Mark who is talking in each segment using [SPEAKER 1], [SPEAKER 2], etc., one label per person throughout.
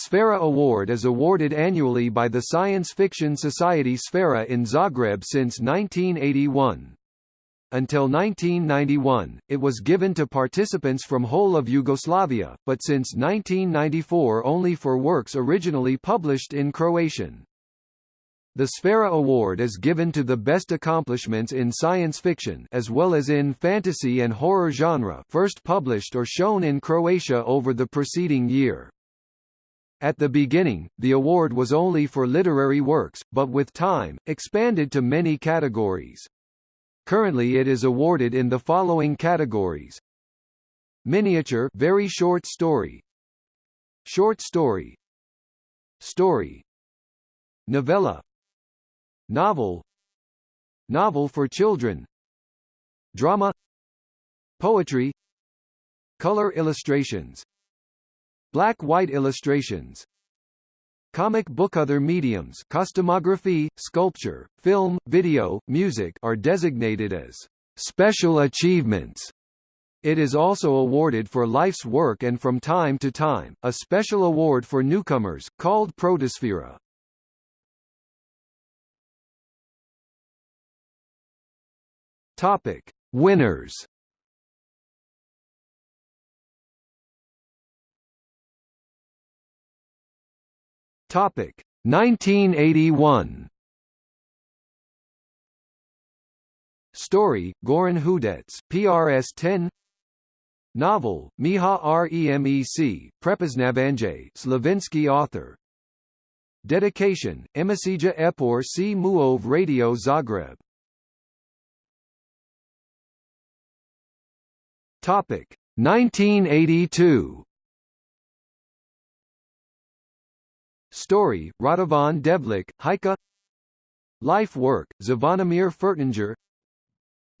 [SPEAKER 1] Sfera Award is awarded annually by the science fiction society Sfera in Zagreb since 1981. Until 1991, it was given to participants from whole of Yugoslavia, but since 1994 only for works originally published in Croatian. The Sfera Award is given to the best accomplishments in science fiction as well as in fantasy and horror genre first published or shown in Croatia over the preceding year. At the beginning, the award was only for literary works, but with time, expanded to many categories. Currently it is awarded in the following categories. Miniature very short story. Short story. Story. Novella. Novel. Novel for children. Drama. Poetry. Color illustrations Black-white illustrations Comic book Other mediums costumography, sculpture, film, video, music are designated as special achievements. It is also awarded for life's work and from time to time, a special award for newcomers, called Protosfera. Topic. Winners Topic 1981. Story: Goran Hudec, PRS 10. Novel: Miha Remec, Prepoznavanje, Slavinsky author. Dedication: Emisija Epor C. Muov Radio Zagreb. Topic 1982. Story, Radovan Devlik, Haika. Life work, Zvonimir Furtinger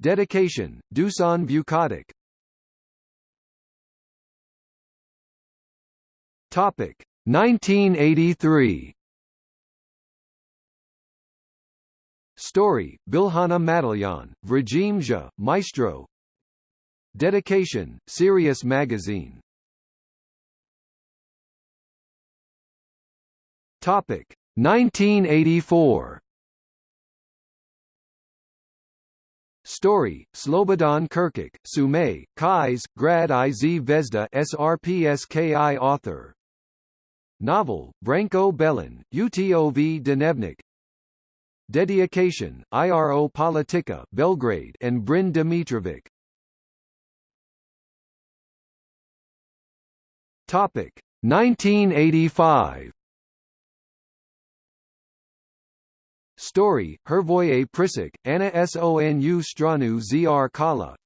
[SPEAKER 1] Dedication, Dusan Vukotic Topic 1983 Story, Bilhana Madalyan, Vrajim Maestro. Dedication, Sirius Magazine Topic 1984. Story: Slobodan Kirkic, Sumay, Kais, Grad iz Vezda SRPSKI author. Novel: Branko Belin, Utov Dnevnik. Dedication: IRO Politika, Belgrade, and Brin Dimitrovic. Topic: 1985. Story, Hervoye Prisik, Anna Sonu Stranu Zr Kala.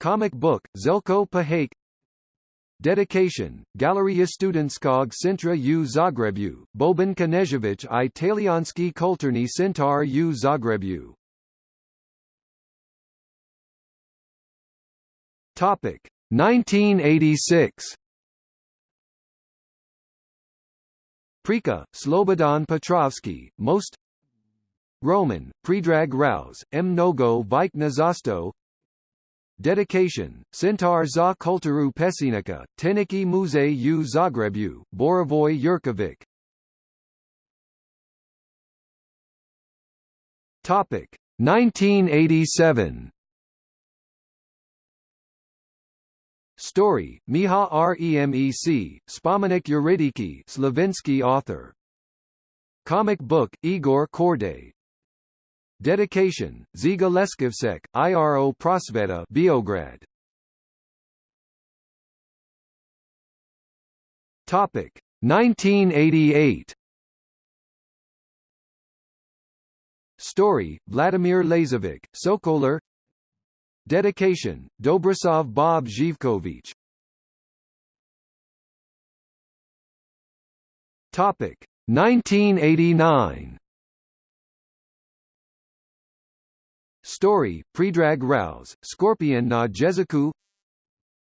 [SPEAKER 1] Comic book, Zelko Pahake Dedication, Galeria Studentskog Centra u Zagrebu, Boban Knežević i Talijanski Kulturni Centar u Zagrebu Topic 1986 Prika, Slobodan Petrovsky, Most Roman, Predrag Raos, M. Nogo Vike Dedication, Centar za Kulturu Pesinika, Teniki Muze u Zagrebu, Borovoy Yurkovic. Topic 1987 Story, Miha Remec, Spomenik Yuridiki Slavinsky author. Comic book, Igor Kordey Dedication, Ziga Leskivsek, IRO Prosveta Beograd. Topic 1988 Story, Vladimir Lazovic, Sokoler. Dedication, Dobrosov Bob Zhivkovich. Topic 1989 Story, Predrag Raos, Scorpion na Jeziku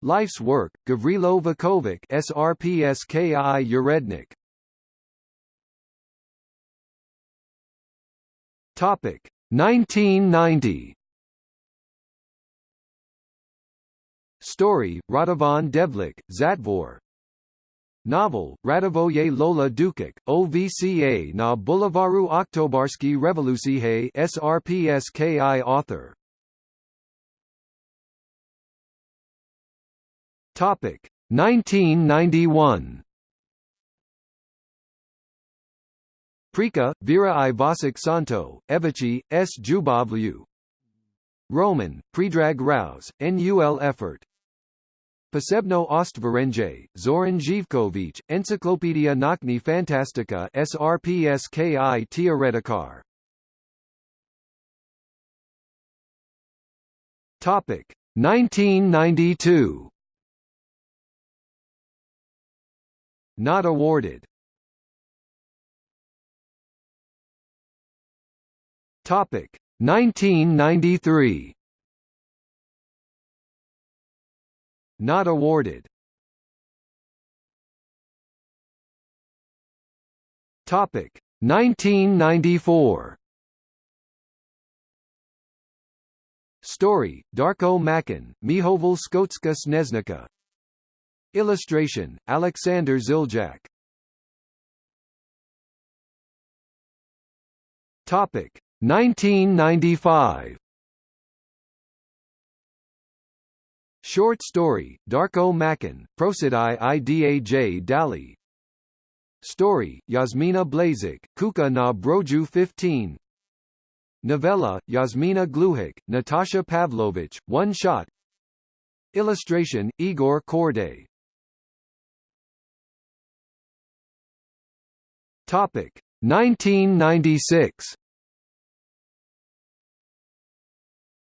[SPEAKER 1] Life's Work, Gavrilo Vukovic SRPSKI Urednik Topic 1990 Story, Radovan Devlik, Zatvor Novel, Radivoje Lola Dukic, OVCA na Bolivaru Oktobarski Revolucije SRPSKI author. Topic 1991 Prika, Vera i Vasic Santo, Evici, S. Jubavlu Roman, Predrag Raos, NUL Effort Posebno Ostvarenje, Zoran Živković, Encyklopedia Nakni Fantastica SRPSKI Teoretikar. Topic. 1992 Not awarded. Topic. 1993 Not awarded. Topic 1994 Story, Darko Macan, Mihoval Skotska Sneznica Illustration, Alexander Ziljak Topic 1995 Short story, Darko Macan, Prosidai Idaj Dali. Story, Yasmina Blazik, Kuka na Broju 15 Novella, Yasmina Gluhik, Natasha Pavlovich, One Shot. Illustration, Igor Kordey Topic 1996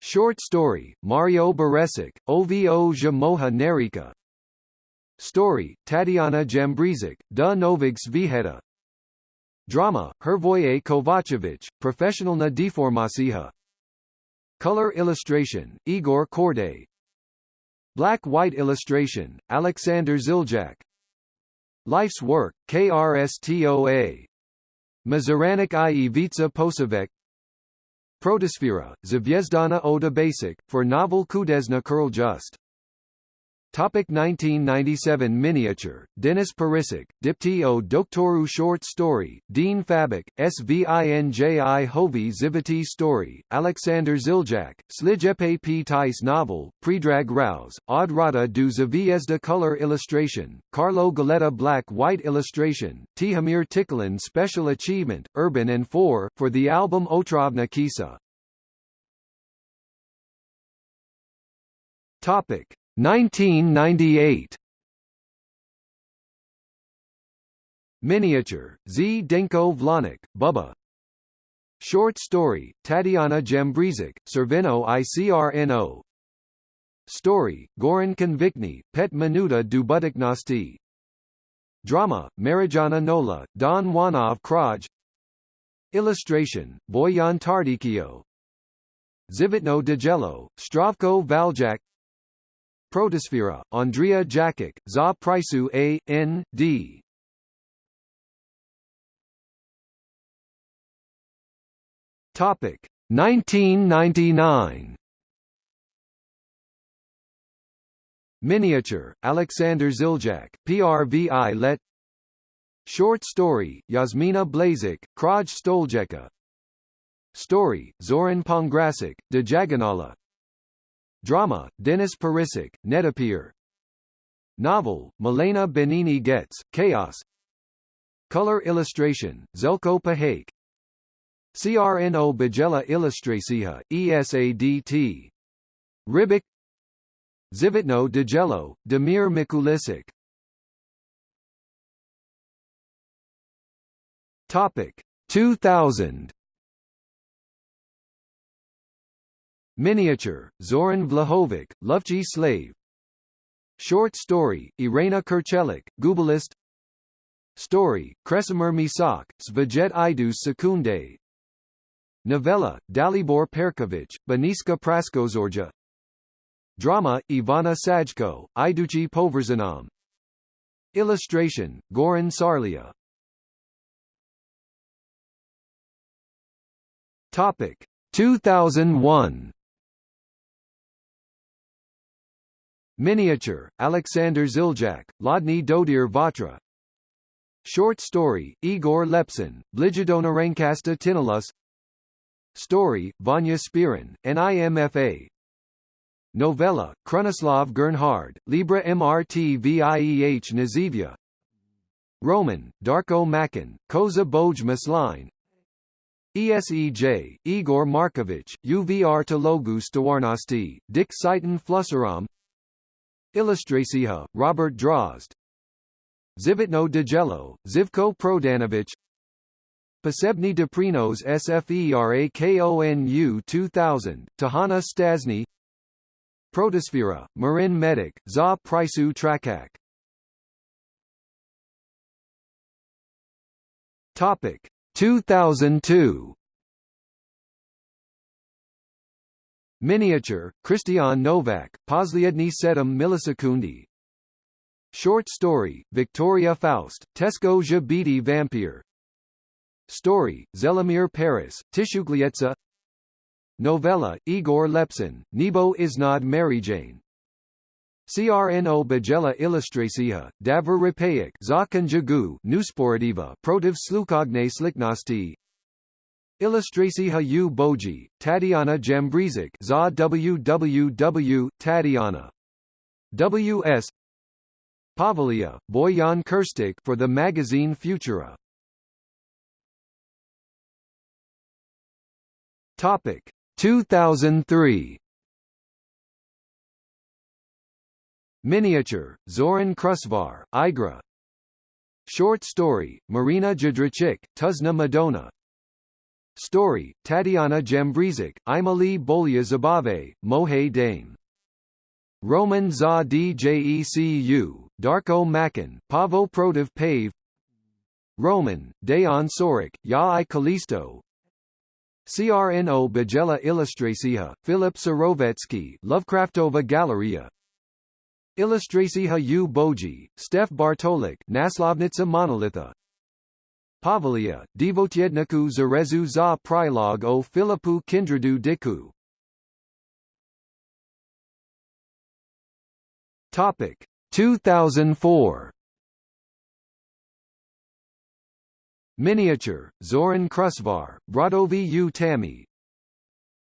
[SPEAKER 1] Short story, Mario Baresic, Ovo Moha Nerika Story, Tatiana Jambrizic, Da Novigs Viheta Drama, Hervoye Kovacevic, Professionalna Deformasiha Color illustration, Igor Kordey. Black-white illustration, Alexander Ziljak Life's work, KRSTOA Mazaranik i Posavec Protosfera, Zvezdana Oda Basic, for novel Kudesna Kurl Just Topic 1997 Miniature, Denis Perisic, Dipti o Doktoru Short Story, Dean Fabik, Svinji Hovi Zivati Story, Alexander Ziljak, Slijepe P. Tice Novel, Predrag Raos, Odrada du Zvezda Color Illustration, Carlo Galetta Black White Illustration, Tihomir Tikulin Special Achievement, Urban and 4, for the album Otravna Kisa. Topic 1998 Miniature, Z. Denko Vlanik, Bubba. Short story, Tatiana Jambrizic, Servino ICRNO Story, Goran Konvikny, Pet Minuta Dubudiknosti. Drama, Marijana Nola, Don Wanov Kraj. Illustration, Boyan Tardikio. Zivitno Degelo, Stravko Valjak Protosfera, Andrea Jakic, Za Prisu A. N. D. Topic 1999 Miniature, Alexander Ziljak, PRVI Let Short story, Yasmina Blazik, Kraj Stoljeka Story, Zoran Pongrasic, Dejaganala Drama, Denis Perisic, Netapir Novel, Milena Benini Getz, Chaos. Color illustration, Zelko Pahake CRNO Bajela Illustracija, ESADT Ribic Zivitno Degelo, Demir Mikulisic Topic. 2000 Miniature, Zoran Vlahovic, Lovchi Slave. Short story, Irena Kerchelik, Gubalist. Story, Kresimir Misak, Svajet Idus Sekunde. Novella, Dalibor Perkovic, Beniska Praskozorja Drama, Ivana Sajko, Iduchi Poverzanam. Illustration, Goran Sarlia. Topic 2001 Miniature, Alexander Ziljak, Lodny Dodir Vatra. Short story, Igor Lepsin, Bligidona Rankasta Tinilus Story, Vanya Spirin, NIMFA Novella, Krunoslav Gernhard, Libra MRT VIEH Nazivia Roman, Darko Macan, Koza Boj Masline ESEJ, Igor Markovich, UVR Telogu Stawarnosti, Dick Seitan Flusseram Illustracija, Robert Drozd Zivitno Degelo, Zivko Prodanovic. Posebny Deprinos SFERAKONU 2000, Tahana Stasny. Protosfera, Marin Medic, Za Prisu Trakak. Topic 2002 Miniature, Christian Novak, Posliedny Sedem Millisekundi Short story, Victoria Faust, Tesco Jabiti Vampire Story, Zelimir Paris, Tishuglietsa Novella, Igor Lepsin, Nebo Isnad Marijane CRNO Bajela Illustracija, Davor Repejek Zakon Jagu Nusporediva Protiv Slukogne Sliknosti Illustracija u Boji, Tatiana Jambrizik za www, Tatiana. W.S. Pavlia, Boyan for the magazine Futura. Topic 2003. Miniature, Zoran Krusvar, Igra. Short story, Marina Jadricik, Tuzna Madonna. Story, Tatiana Jambrizik, Imali Bolya Zabave, Mohe Dane. Roman za Djecu, Darko Macan, Pavo Protiv Pave. Roman, Dejan Sorik, Ja i Kalisto CRNO Bajela Illustracija, Filip Sarovetsky Lovecraftova Galeria Illustracija u Boji, Stef Bartolik Naslovnica Monolitha Pavlia, Devotjedniku Zarezu za Prilog o Filipu Kindradu Diku. Topic 2004 Miniature, Zoran Krusvar, Bradovi u Tami.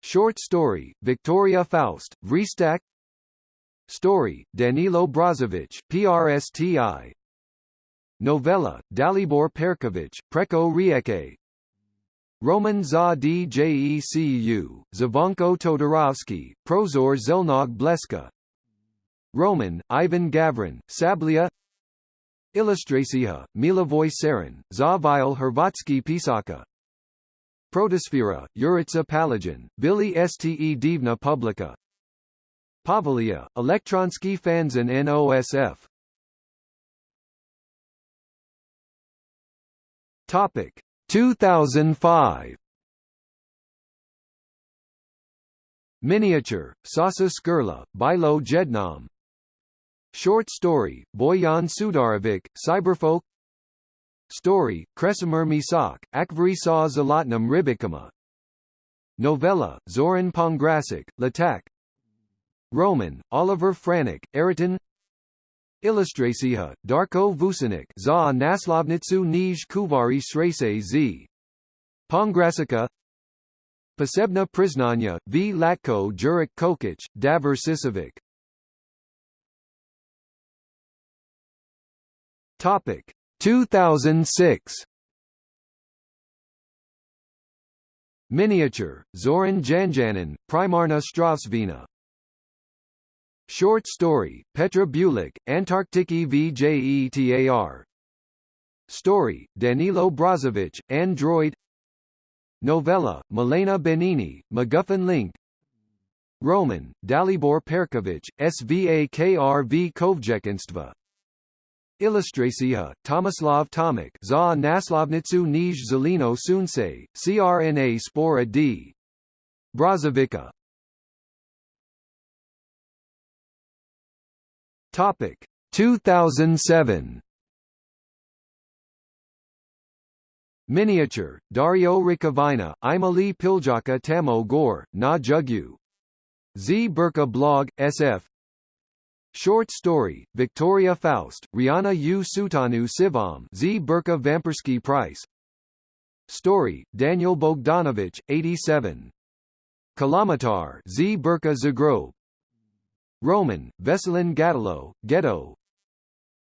[SPEAKER 1] Short story, Victoria Faust, Vristak. Story, Danilo Brozovic PRSTI Novella, Dalibor Perkovic, Preko Rijeke Roman za Djecu, Zavonko Todorovsky, Prozor Zelnog Bleska. Roman, Ivan Gavrin, Sablia. Illustracija, Milovoj Sarin, Zavile Hrvatski Pisaka. Protosfera, Urica Palajan, Billy Ste Divna Publica. Elektronski Fanzin NOSF Topic. 2005 Miniature, Sasa Skurla, Bilo Jednam. Short story, Boyan Sudarovic, Cyberfolk. Story, Kresimir Misak, Akvari sa Zalatnam Ribikama. Novella, Zoran Pongrasic, Latak Roman, Oliver Franik, Eriton Illustracija, Darko Vucinic za Naslovnicu Nij Kuvari Srese z. Pongrasica Posebna Priznanja, V. Latko Juric Kokic, Davor Sisovic Topic. 2006 Miniature, Zoran Janjanin, Primarna Strasvina Short story, Petra Bulik, Antarktiki VJETAR Story, Danilo Brozovic, Android. Novella, Milena Benini, MacGuffin Link. Roman, Dalibor Perkovic, SVAKRV Kovjekinstva Illustracija, Tomislav Tomic za naslovnicu Nij Zelino Sunce, CRNA Spora d. Brozovica Topic. 2007 Miniature, Dario Ricavina, Imali Piljaka Tamo Gore, Na Jugyu. Z. Burka Blog, SF Short story, Victoria Faust, Rihanna U. Sutanu Sivam Z. Burka Vampersky Price. Story, Daniel Bogdanovich, 87. Kilometer Z. Burka Zagreb Roman, Veselin Gatalo, Ghetto.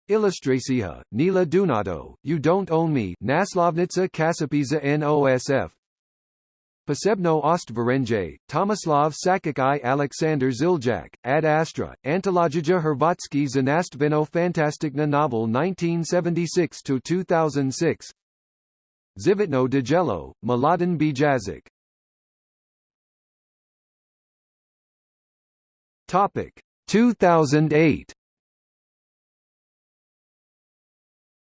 [SPEAKER 1] Illustracija, Nila Dunato, You Don't Own Me Naslovnica Kasapiza NOSF Posebno ostvarenje, Tomislav Sakic i Aleksandar Ziljak, Ad Astra, Antologija Hrvatski Znastveno Fantastikna novel 1976-2006 Zivitno Djelo, Mladen Bijazic Topic 2008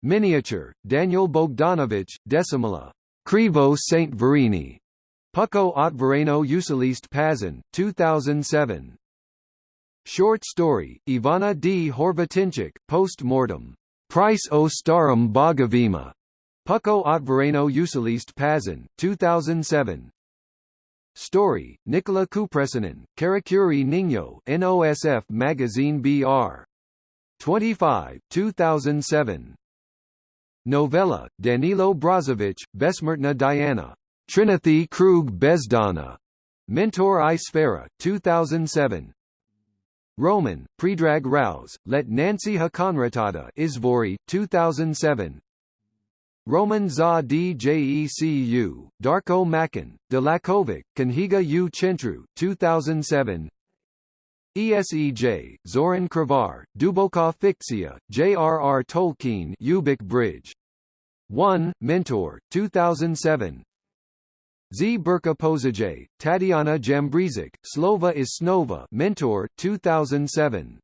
[SPEAKER 1] Miniature, Daniel Bogdanovich, Decimala. Krivo St. Verini. Pucko Otvoreno Usilist Pazin, 2007. Short story, Ivana D. Horvatinchik, post-mortem. Price o starum Bogavima. Pucko Otvoreno Usilist Pazin, 2007. Story, Nicola Kupresinen, Karakuri Nino NOSF Magazine BR. 25, 2007. Novella, Danilo Brozovic, Besmertna Diana. Trinithy Krug Bezdana. Mentor i Sfera, 2007. Roman, Predrag Raos, Let Nancy Hakonratada Izvori, 2007. Roman za DJECU, Darko Macan, Delakovic, Kanhiga U Chentru, 2007. ESEJ, Zoran Kravar, Dubokov Fikcija, J.R.R. Tolkien Ubik Bridge. 1, Mentor, 2007 Z. Burka Pozaj, Tatiana Jambrizic, Slova is Snova Mentor, 2007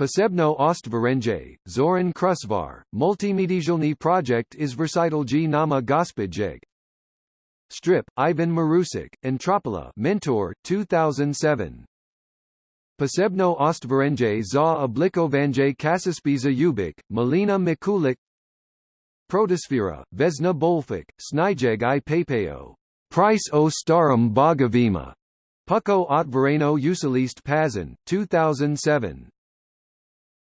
[SPEAKER 1] Posebno Ostvarenje, Zoran Krusvar, Multimedialny project is Versitalji Nama Gospodjeg Strip, Ivan Marusic, Antropola Mentor, 2007 Posebno Ostvarenje za oblikovanje Kasaspiza Ubik, Melina Mikulik Protosfera, Vesna Bolfik, Snijeg i Papeo. Price o starum Bogavima. Pucko Otvoreno Usilist Pazin, 2007.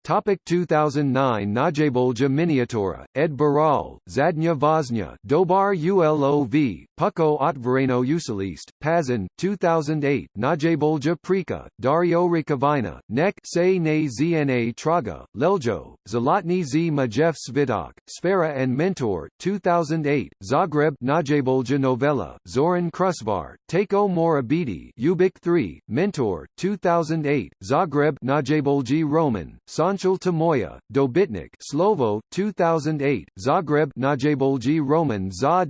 [SPEAKER 1] Topic 2009 Najabolja Miniatura, Ed Baral, Zadnya Voznya, Dobar Ulov, Pucko Otvoreno Usilist, Pazin, 2008 Najabolja Prika, Dario Rikavina, Nek Se Ne Zna Traga, Leljo, Zalotny Z Majev Svitok, Sfera and Mentor, 2008, Zagreb Najabolja Novella, Zoran Krusvar, Tako Morabidi Ubik 3, Mentor, 2008, Zagreb Najabolji Roman, San Anshul Tamoya, Dobitnik Slovo, 2008, Zagreb Najabolji Roman za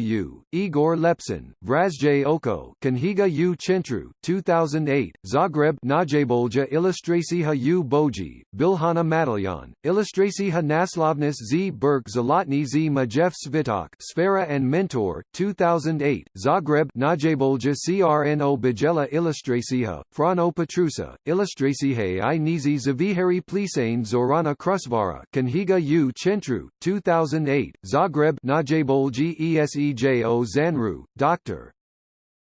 [SPEAKER 1] DJECU, Igor Lepsin, Vrazj Oko Kanhiga U Chentru, 2008, Zagreb Najabolja Ilustracija U Boji, Bilhana Matalyan, Ilustracija Naslovnis z. Berk Zalotny z. Majev Svitok Sfera and Mentor, 2008, Zagreb Najabolja CRNO Bajela Ilustracija, Frano Petrusa, Ilustracija i Nizi Zavihari Plisane Zorana Krusvara Kanhiga U Chentru, 2008, Zagreb Najabolji Esejo Zanru, Dr.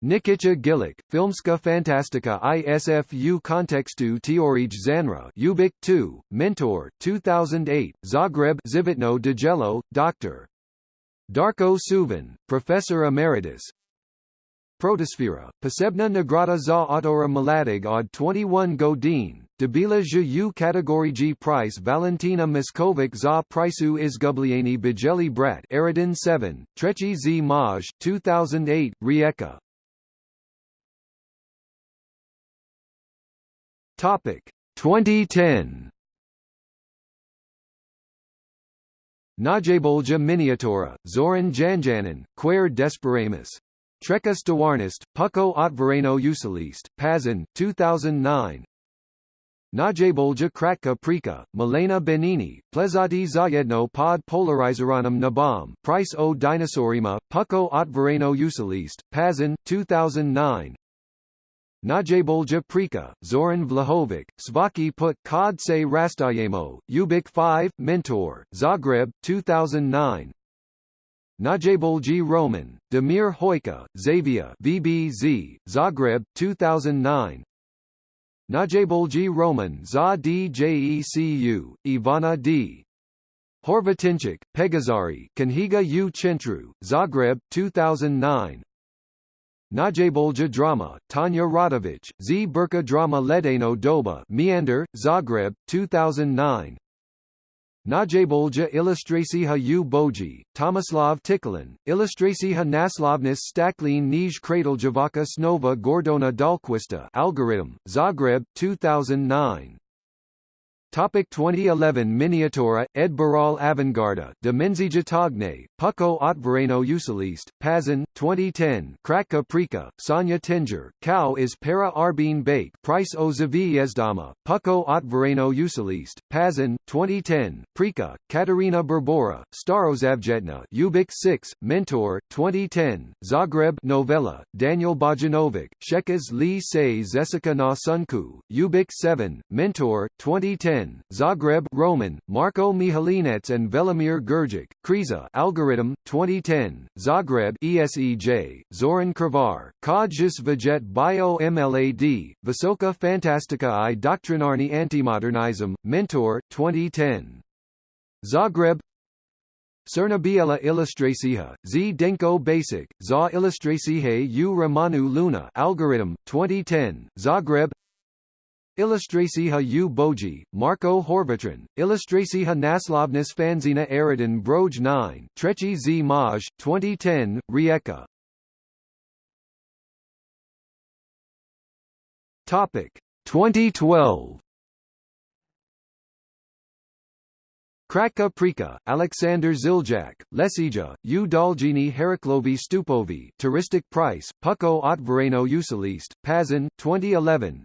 [SPEAKER 1] Nikica Gilic, Filmska Fantastica ISFU Kontekstu Teorij Zanra Ubik 2, Mentor, 2008, Zagreb Zivitno Djelo, Dr. Darko Suvin, Professor Emeritus, Protosfera, Posebna Nagrada za Autora Mladig od 21 Godin, Debila G Price Valentina Miskovic za Prisu Izgubliani Bijeli Brat Aridin 7, Trechi z Maj, 2008, Rijeka. Topic 2010 Najabolja Miniatura, Zoran Janjanin, Quer Desperamus. Trekas Dawarnist, Pucko Otvoreno Usilist, Pazin, 2009 Najabolja Kratka Prika, Milena Benini, Plezati Zayedno pod Polarizeranom Nabam, Price o Dinosaurima, Pucko Otvoreno Usilist, Pazin, 2009 Najabolja Prika, Zoran Vlahovic, Svaki Put Kod se Rastajemo, Ubik 5, Mentor, Zagreb, 2009 Najabolji Roman, Demir Hojka, Xavier VBZ, Zagreb, 2009 Najebolji Roman za DJECU, Ivana D. Horvatinchik, Pegazari, Kanhiga u. Centru, Zagreb, 2009 Najebolja Drama, Tanya Radovic, Z. Burka Drama Ledeno Doba Meander, Zagreb, 2009 Najebolja Ilustrasiha u Boji, Tomislav Tikulin, Ilustrasiha Naslovnis Staklin Nij Krateljavaka Snova Gordona Dalquista Algorithm, Zagreb, 2009 Topic 2011 Miniatura, Ed Baral Avangarda, Dimenzija Togne, Puko Otvoreno Usilist, Pazin, 2010 Kratka Prika, Sonja Tinger, Cow is Para Arbin Bake Price o Zavijezdama, Puko Otvoreno Usilist, Pazin, 2010 Prika, Katarina Berbora, Starozavjetna Ubik 6, Mentor, 2010, Zagreb Novella, Daniel Bojanovic, Shekas Lee Say Zesica na Sunku, Ubik 7, Mentor, 2010 Zagreb Roman, Marko Mihalinets and Velimir Gurgic, Kriza Algorithm, 2010, Zagreb ESEJ, Zoran Kravar, Kodjus Vajet Bio MLAD, Visoka Fantastica i Doktrinarni Antimodernizm, Mentor, 2010. Zagreb Cernabiela Ilustrasiha, Z Denko Basic, Za Ilustrasihe u Ramanu Luna Algorithm, 2010, Zagreb Ilustrasiha u Boji, Marko Horvatran, Ilustrasiha Naslovnis Fanzina Aridin Broj 9 Trechi z Maj, 2010, Rijeka. Topic 2012 Kratka Prika, Alexander Ziljak, Lesija, U Daljini Heraklovi Stupovi Touristic Price, Puko Otvoreno Usilist, Pazin, 2011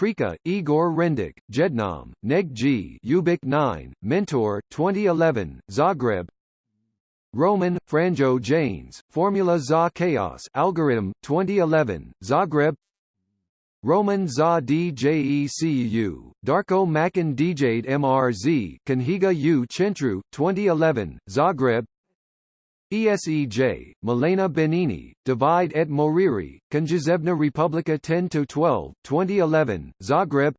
[SPEAKER 1] Prika, Igor Rendik, Jednam, Neg G, Ubik 9, Mentor, 2011, Zagreb. Roman, Franjo Janes, Formula za Chaos Algorithm, 2011, Zagreb. Roman za DJECU, Darko Macan DJed MRZ, Kanhiga U Centru, 2011, Zagreb. ESEJ, Milena Benini, Divide et Moriri, Konjazevna Republika 10-12, 2011, Zagreb.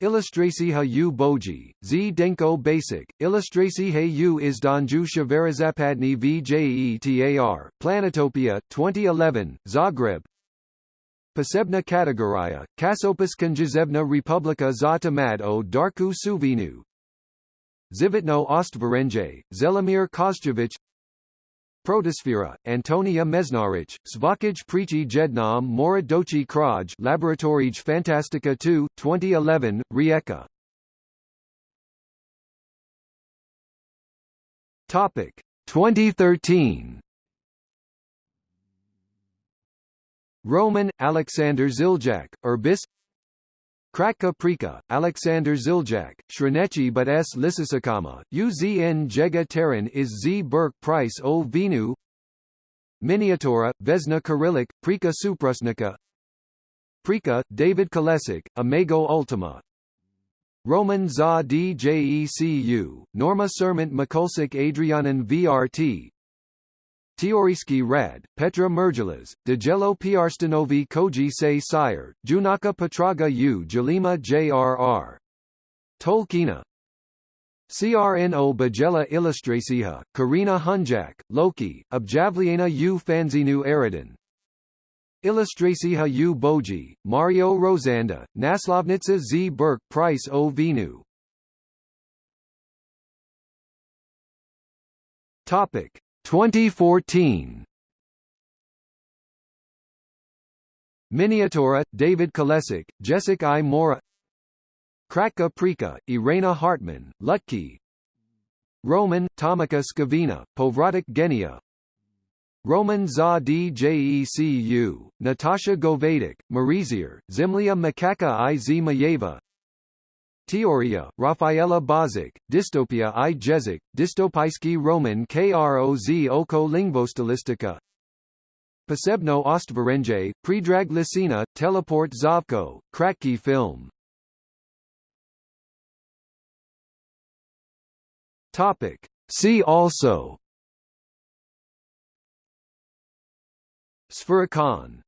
[SPEAKER 1] Ilustrasiha u Boji, Z Denko Basic, Ilustrasiha u Izdanju Shavarazapadni VJETAR, Planetopia, 2011, Zagreb. Posebna Kategoria, Kasopis Konjazevna Republika za Tamad o Darku Suvinu. Zivitno Ostvarenje, Zelimir Kozjevic Protosfera, Antonia Mesnarich, Svakaj Prichi Jednam Mora Dochi Kraj Laboratorij Fantastica 2, 2011, Rijeka. Topic 2013 Roman, Alexander Ziljak, Urbis Kratka Prika, Alexander Ziljak, Shrenechi but s. Lisisakama, Uzn Jega Terran is Z. Burk Price o. Vinu Miniatura, Vesna Kyrillik, Prika Suprusnika Prika, David Kolesik, Amago Ultima. Roman za DJECU, Norma Sermant Mikulsik Adrianan VRT Teoriski Rad, Petra Mergelas, Djelo Piarstanovi Koji Se Sire, Junaka Petraga U Jalima JRR. Tolkina CRNO Bajela Ilustrasiha, Karina Hunjak, Loki, Objavliena U Fanzinu Eridin. Ilustrasiha U Boji, Mario Rosanda, Naslovnitsa Z Burk Price O Vinu. Topic 2014 Miniatura, David Kolesik, Jessica I. Mora Kratka Prika, Irena Hartman, Lutki Roman, Tomika Skavina, Povratic Genia Roman za DJECU, Natasha Govadic, Marizier, Zimlia Makaka i Zmayeva Teoria, Rafaela Bozic, Dystopia i Jezik, Dystopijski Roman Kroz oko lingvostilistika Posebno ostvarenje, Predrag Lisina, Teleport Zavko, Kratki film. Topic. See also. SFeraKon